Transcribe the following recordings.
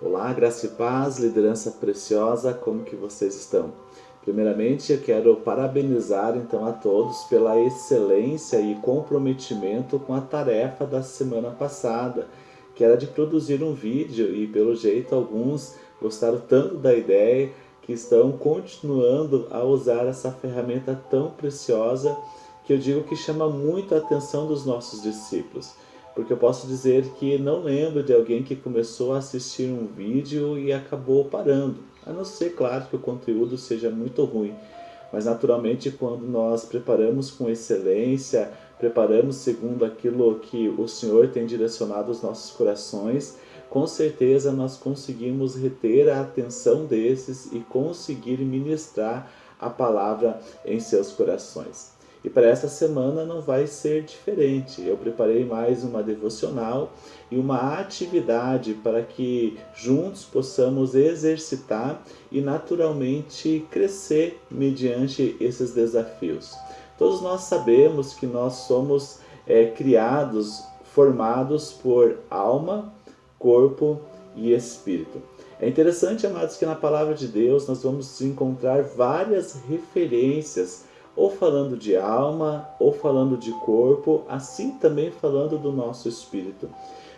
Olá, graça e paz, liderança preciosa, como que vocês estão? Primeiramente, eu quero parabenizar então a todos pela excelência e comprometimento com a tarefa da semana passada, que era de produzir um vídeo e pelo jeito alguns gostaram tanto da ideia que estão continuando a usar essa ferramenta tão preciosa que eu digo que chama muito a atenção dos nossos discípulos porque eu posso dizer que não lembro de alguém que começou a assistir um vídeo e acabou parando, a não ser, claro, que o conteúdo seja muito ruim. Mas naturalmente quando nós preparamos com excelência, preparamos segundo aquilo que o Senhor tem direcionado os nossos corações, com certeza nós conseguimos reter a atenção desses e conseguir ministrar a palavra em seus corações. E para esta semana não vai ser diferente. Eu preparei mais uma devocional e uma atividade para que juntos possamos exercitar e naturalmente crescer mediante esses desafios. Todos nós sabemos que nós somos é, criados, formados por alma, corpo e espírito. É interessante, amados, que na palavra de Deus nós vamos encontrar várias referências ou falando de alma, ou falando de corpo, assim também falando do nosso espírito.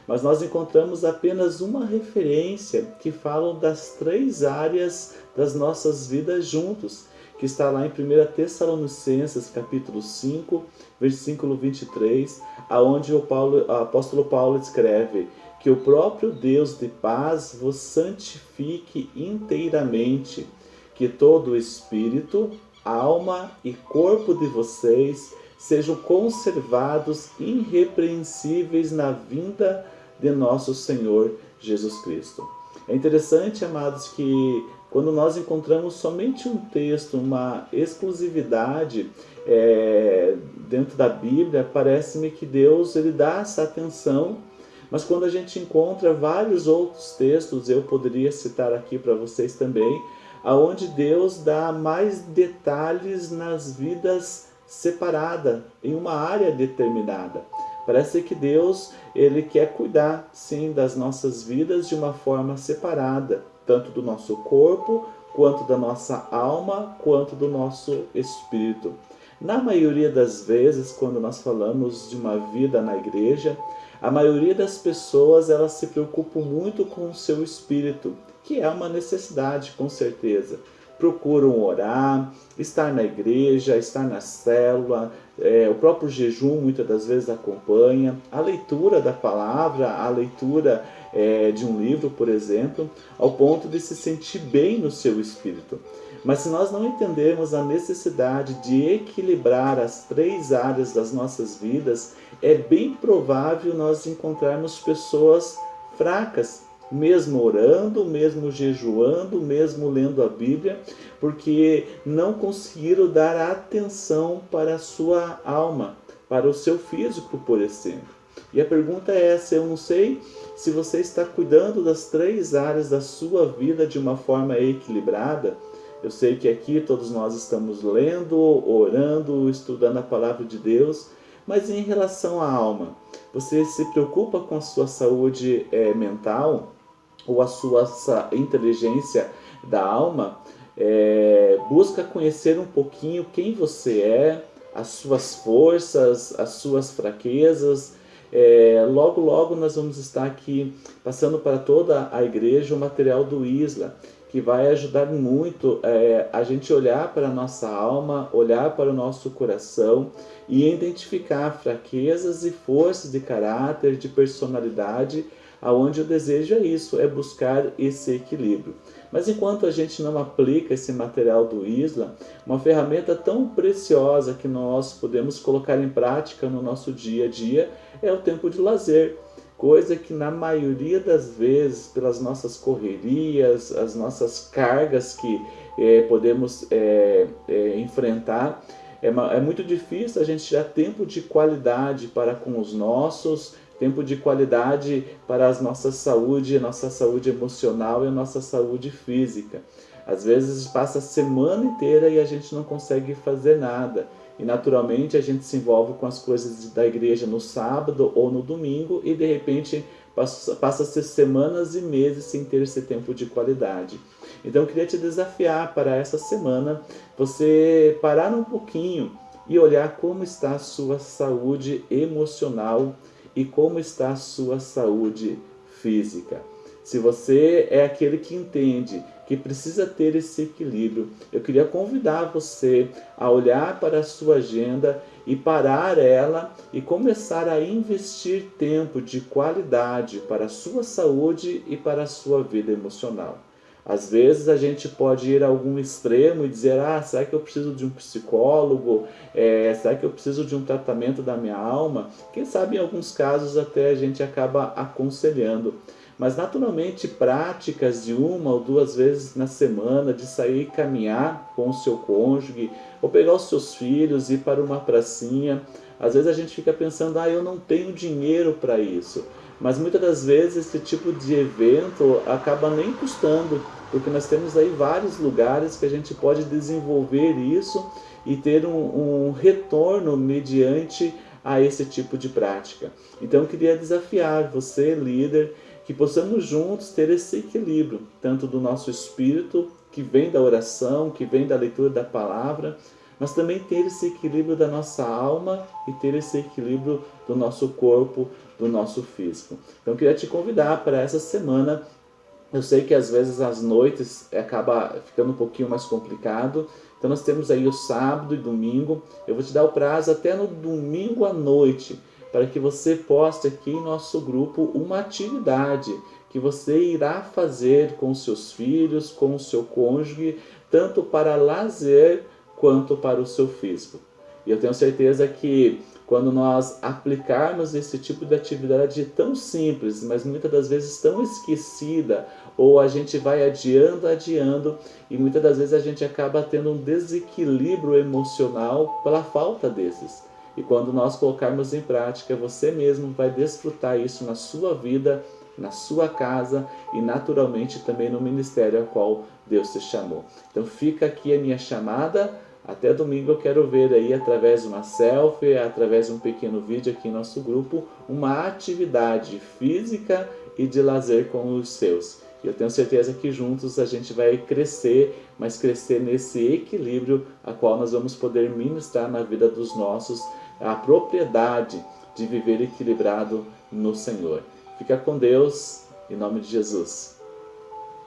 Mas nós encontramos apenas uma referência que fala das três áreas das nossas vidas juntos, que está lá em 1 Tessalonicenses capítulo 5, versículo 23, aonde o, o apóstolo Paulo escreve que o próprio Deus de paz vos santifique inteiramente, que todo o espírito, alma e corpo de vocês sejam conservados irrepreensíveis na vinda de nosso Senhor Jesus Cristo. É interessante, amados, que quando nós encontramos somente um texto, uma exclusividade é, dentro da Bíblia, parece-me que Deus ele dá essa atenção, mas quando a gente encontra vários outros textos, eu poderia citar aqui para vocês também, aonde Deus dá mais detalhes nas vidas separadas, em uma área determinada. Parece que Deus ele quer cuidar, sim, das nossas vidas de uma forma separada, tanto do nosso corpo, quanto da nossa alma, quanto do nosso espírito. Na maioria das vezes, quando nós falamos de uma vida na igreja, a maioria das pessoas elas se preocupam muito com o seu espírito, que é uma necessidade, com certeza. Procuram orar, estar na igreja, estar na célula, é, o próprio jejum muitas das vezes acompanha, a leitura da palavra, a leitura é, de um livro, por exemplo, ao ponto de se sentir bem no seu espírito. Mas se nós não entendermos a necessidade de equilibrar as três áreas das nossas vidas, é bem provável nós encontrarmos pessoas fracas, mesmo orando, mesmo jejuando, mesmo lendo a Bíblia, porque não conseguiram dar atenção para a sua alma, para o seu físico, por exemplo. E a pergunta é essa, eu não sei se você está cuidando das três áreas da sua vida de uma forma equilibrada. Eu sei que aqui todos nós estamos lendo, orando, estudando a palavra de Deus, mas em relação à alma, você se preocupa com a sua saúde é, mental? Ou a sua inteligência da alma, é, busca conhecer um pouquinho quem você é, as suas forças, as suas fraquezas. É, logo, logo nós vamos estar aqui passando para toda a igreja o material do Isla, que vai ajudar muito é, a gente olhar para a nossa alma, olhar para o nosso coração e identificar fraquezas e forças de caráter, de personalidade aonde o desejo é isso, é buscar esse equilíbrio. Mas enquanto a gente não aplica esse material do Isla, uma ferramenta tão preciosa que nós podemos colocar em prática no nosso dia a dia é o tempo de lazer. Coisa que na maioria das vezes, pelas nossas correrias, as nossas cargas que é, podemos é, é, enfrentar, é, é muito difícil a gente tirar tempo de qualidade para com os nossos, tempo de qualidade para a nossa saúde, a nossa saúde emocional e a nossa saúde física. Às vezes passa a semana inteira e a gente não consegue fazer nada. E naturalmente a gente se envolve com as coisas da igreja no sábado ou no domingo e de repente passa, passa a ser semanas e meses sem ter esse tempo de qualidade. Então eu queria te desafiar para essa semana você parar um pouquinho e olhar como está a sua saúde emocional e como está a sua saúde física. Se você é aquele que entende que precisa ter esse equilíbrio, eu queria convidar você a olhar para a sua agenda e parar ela e começar a investir tempo de qualidade para a sua saúde e para a sua vida emocional. Às vezes a gente pode ir a algum extremo e dizer, ah, será que eu preciso de um psicólogo? É, será que eu preciso de um tratamento da minha alma? Quem sabe em alguns casos até a gente acaba aconselhando. Mas naturalmente práticas de uma ou duas vezes na semana, de sair caminhar com o seu cônjuge, ou pegar os seus filhos e ir para uma pracinha. Às vezes a gente fica pensando, ah, eu não tenho dinheiro para isso. Mas muitas das vezes esse tipo de evento acaba nem custando, porque nós temos aí vários lugares que a gente pode desenvolver isso e ter um, um retorno mediante a esse tipo de prática. Então eu queria desafiar você, líder, que possamos juntos ter esse equilíbrio, tanto do nosso espírito, que vem da oração, que vem da leitura da palavra, mas também ter esse equilíbrio da nossa alma e ter esse equilíbrio do nosso corpo, do nosso físico. Então eu queria te convidar para essa semana. Eu sei que às vezes as noites acaba ficando um pouquinho mais complicado, então nós temos aí o sábado e domingo. Eu vou te dar o prazo até no domingo à noite para que você poste aqui em nosso grupo uma atividade que você irá fazer com seus filhos, com o seu cônjuge, tanto para lazer quanto para o seu físico. E eu tenho certeza que quando nós aplicarmos esse tipo de atividade tão simples, mas muitas das vezes tão esquecida, ou a gente vai adiando, adiando, e muitas das vezes a gente acaba tendo um desequilíbrio emocional pela falta desses. E quando nós colocarmos em prática, você mesmo vai desfrutar isso na sua vida, na sua casa e naturalmente também no ministério ao qual Deus te chamou. Então fica aqui a minha chamada. Até domingo eu quero ver aí através de uma selfie, através de um pequeno vídeo aqui em nosso grupo, uma atividade física e de lazer com os seus. Eu tenho certeza que juntos a gente vai crescer, mas crescer nesse equilíbrio a qual nós vamos poder ministrar na vida dos nossos a propriedade de viver equilibrado no Senhor. Fica com Deus, em nome de Jesus.